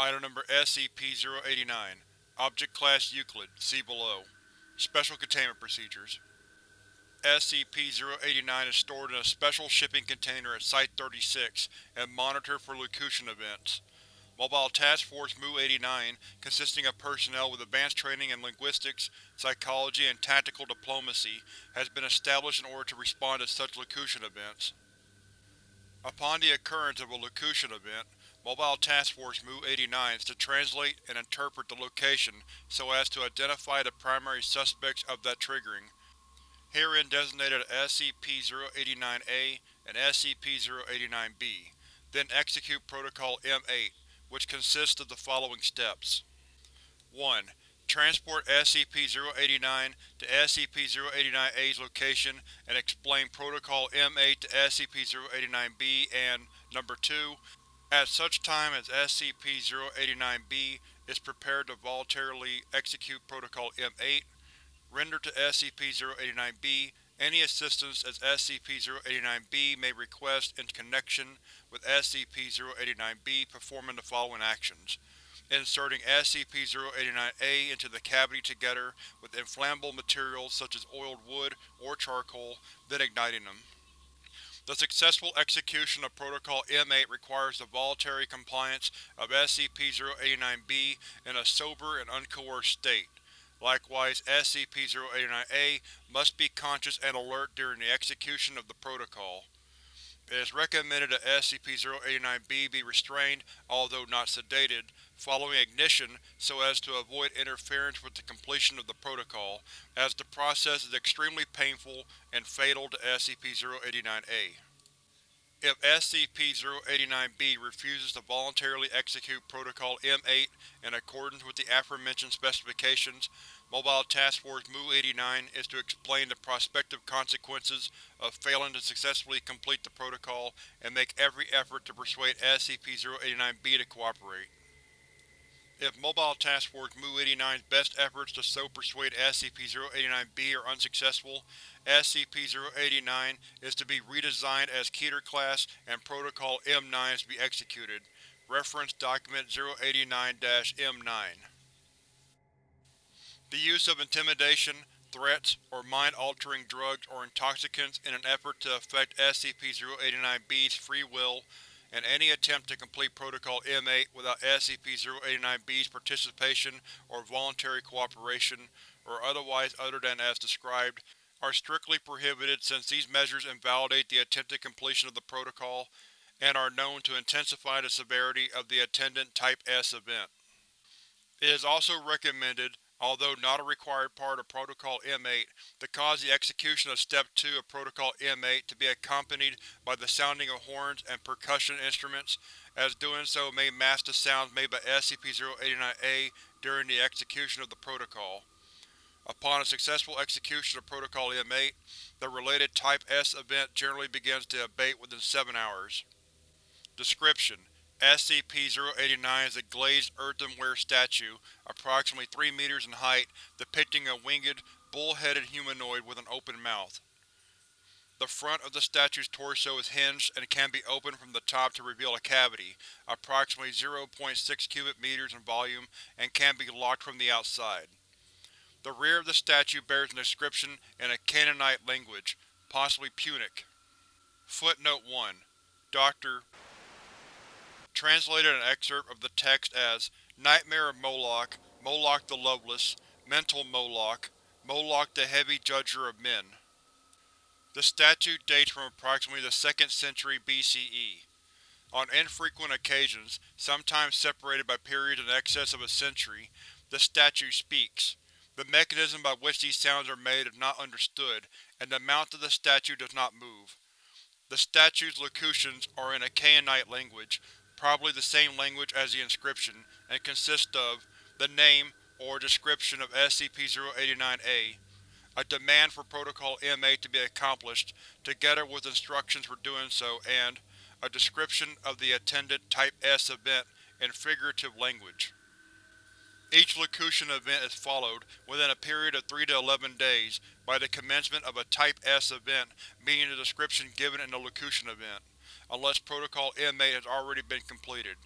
Item Number SCP-089 Object Class Euclid See below Special Containment Procedures SCP-089 is stored in a special shipping container at Site-36 and monitored for locution events. Mobile Task Force MU-89, consisting of personnel with advanced training in linguistics, psychology, and tactical diplomacy, has been established in order to respond to such locution events. Upon the occurrence of a locution event, Mobile Task Force MU-89 is to translate and interpret the locution so as to identify the primary suspects of that triggering, herein designated as SCP-089-A and SCP-089-B, then execute Protocol M-8, which consists of the following steps. 1. Transport SCP-089 to SCP-089-A's location and explain Protocol M-8 to SCP-089-B and Number 2. At such time as SCP-089-B is prepared to voluntarily execute Protocol M-8, render to SCP-089-B any assistance as SCP-089-B may request in connection with SCP-089-B performing the following actions. Inserting SCP-089-A into the cavity together with inflammable materials such as oiled wood or charcoal, then igniting them. The successful execution of Protocol M8 requires the voluntary compliance of SCP-089-B in a sober and uncoerced state. Likewise, SCP-089-A must be conscious and alert during the execution of the Protocol. It is recommended that SCP-089-B be restrained, although not sedated, following ignition so as to avoid interference with the completion of the Protocol, as the process is extremely painful and fatal to SCP-089-A. If SCP-089-B refuses to voluntarily execute Protocol M8 in accordance with the aforementioned specifications, Mobile Task Force MU-89 is to explain the prospective consequences of failing to successfully complete the Protocol and make every effort to persuade SCP-089-B to cooperate. If Mobile Task Force MU-89's best efforts to so persuade SCP-089-B are unsuccessful, SCP-089 is to be redesigned as Keter-class and Protocol M9 is to be executed. Reference Document 089-M9 The use of intimidation, threats, or mind-altering drugs or intoxicants in an effort to affect SCP-089-B's free will and any attempt to complete Protocol M8 without SCP-089-B's participation or voluntary cooperation, or otherwise other than as described, are strictly prohibited since these measures invalidate the attempted completion of the Protocol and are known to intensify the severity of the attendant Type S event. It is also recommended, although not a required part of Protocol M8, to cause the execution of Step 2 of Protocol M8 to be accompanied by the sounding of horns and percussion instruments, as doing so may mask the sounds made by SCP-089-A during the execution of the Protocol. Upon a successful execution of Protocol M8, the related Type S event generally begins to abate within 7 hours. Description: SCP-089 is a glazed earthenware statue, approximately 3 meters in height, depicting a winged, bull-headed humanoid with an open mouth. The front of the statue's torso is hinged and can be opened from the top to reveal a cavity, approximately 0.6 cubic meters in volume, and can be locked from the outside. The rear of the statue bears an inscription in a Canaanite language, possibly Punic. Footnote 1. Dr. Translated an excerpt of the text as Nightmare of Moloch, Moloch the Loveless, Mental Moloch, Moloch the Heavy Judger of Men. The statue dates from approximately the 2nd century BCE. On infrequent occasions, sometimes separated by periods in excess of a century, the statue speaks. The mechanism by which these sounds are made is not understood, and the mouth of the statue does not move. The statue's locutions are in a Canaanite language, probably the same language as the inscription, and consists of the name or description of SCP-089-A, a demand for Protocol M8 to be accomplished, together with instructions for doing so, and a description of the attendant Type S event in figurative language. Each locution event is followed, within a period of 3 to 11 days, by the commencement of a Type S event meeting the description given in the locution event, unless Protocol M8 has already been completed.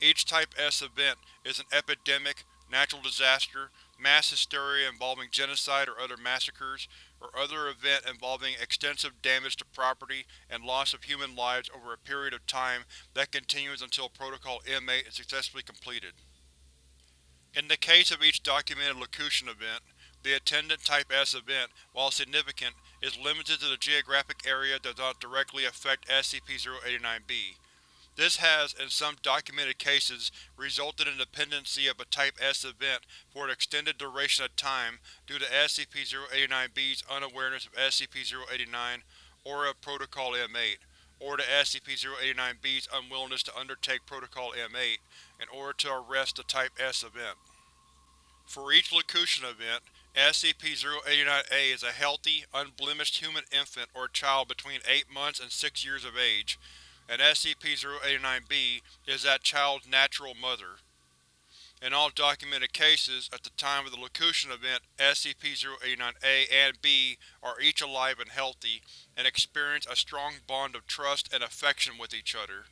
Each Type S event is an epidemic, natural disaster, mass hysteria involving genocide or other massacres, or other event involving extensive damage to property and loss of human lives over a period of time that continues until Protocol M8 is successfully completed. In the case of each documented Locution event, the attendant Type S event, while significant, is limited to the geographic area that does not directly affect SCP-089-B. This has, in some documented cases, resulted in the pendency of a Type S event for an extended duration of time due to SCP-089-B's unawareness of SCP-089 or of Protocol M8, or to SCP-089-B's unwillingness to undertake Protocol M8 in order to arrest the Type S event. For each Locution event, SCP-089-A is a healthy, unblemished human infant or child between 8 months and 6 years of age, and SCP-089-B is that child's natural mother. In all documented cases, at the time of the Locution event, SCP-089-A and B are each alive and healthy, and experience a strong bond of trust and affection with each other.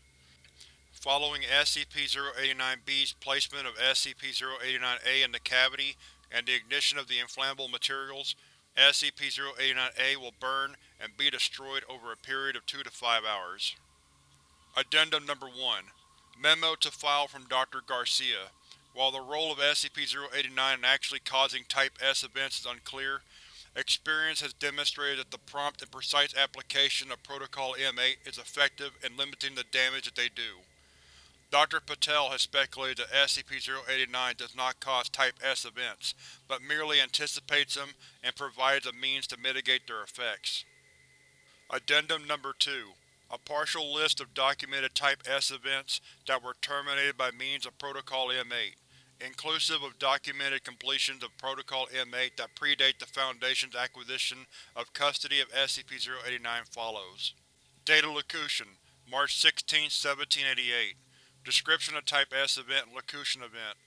Following SCP-089-B's placement of SCP-089-A in the cavity and the ignition of the inflammable materials, SCP-089-A will burn and be destroyed over a period of 2 to 5 hours. Addendum Number 1 Memo to file from Dr. Garcia While the role of SCP-089 in actually causing Type S events is unclear, experience has demonstrated that the prompt and precise application of Protocol M8 is effective in limiting the damage that they do. Dr. Patel has speculated that SCP-089 does not cause Type S events, but merely anticipates them and provides a means to mitigate their effects. Addendum Number 2 A partial list of documented Type S events that were terminated by means of Protocol M8, inclusive of documented completions of Protocol M8 that predate the Foundation's acquisition of custody of SCP-089 follows. Data Locution March 16, 1788 Description of Type S event and Locution event.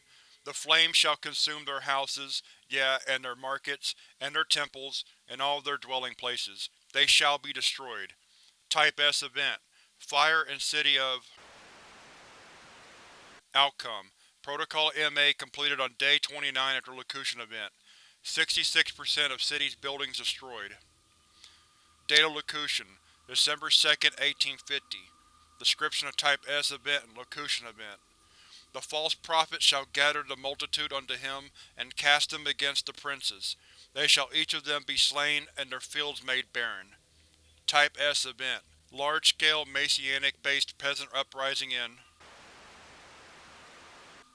The flames shall consume their houses, yeah, and their markets, and their temples, and all their dwelling places. They shall be destroyed. Type S event. Fire in City of Outcome. Protocol M8 completed on Day 29 after Locution event. 66% of city's buildings destroyed. Data Locution December 2, 1850 Description of Type S event and Locution event. The false prophet shall gather the multitude unto him, and cast them against the princes. They shall each of them be slain, and their fields made barren. Type S event. Large-scale Messianic-based peasant uprising in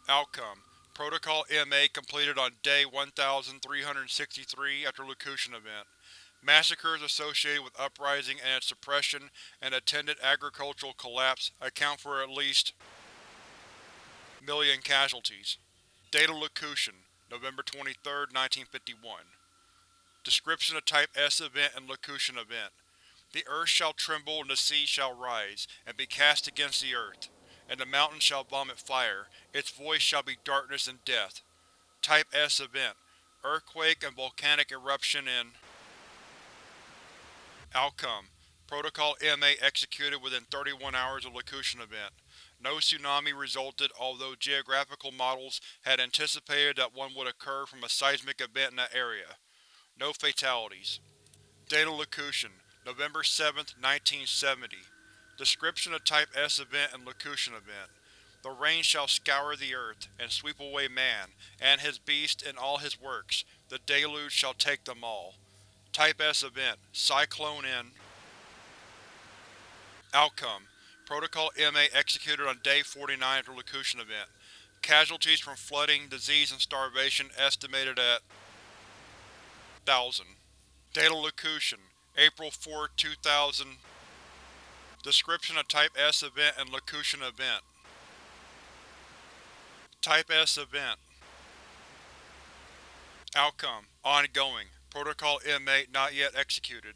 Outcome Protocol M8 completed on Day 1363 after Locution event. Massacres associated with uprising and its suppression and attendant agricultural collapse account for at least million casualties. Data Locution, November 23, 1951 Description of Type S event and Locution event. The earth shall tremble and the sea shall rise, and be cast against the earth, and the mountains shall vomit fire, its voice shall be darkness and death. Type S event. Earthquake and volcanic eruption in Outcome: Protocol M8 executed within 31 hours of Locution event. No tsunami resulted although geographical models had anticipated that one would occur from a seismic event in that area. No fatalities. Data Locution, November 7, 1970 Description of Type S event and Locution event. The rain shall scour the earth, and sweep away man, and his beast and all his works. The deluge shall take them all. Type S event. Cyclone N Outcome: Protocol M8 executed on Day 49 after Locution event. Casualties from flooding, disease, and starvation estimated at 1,000. Data Locution April 4, 2000 Description of Type S event and Locution event Type S event Outcome: Ongoing. Protocol M8 not yet executed.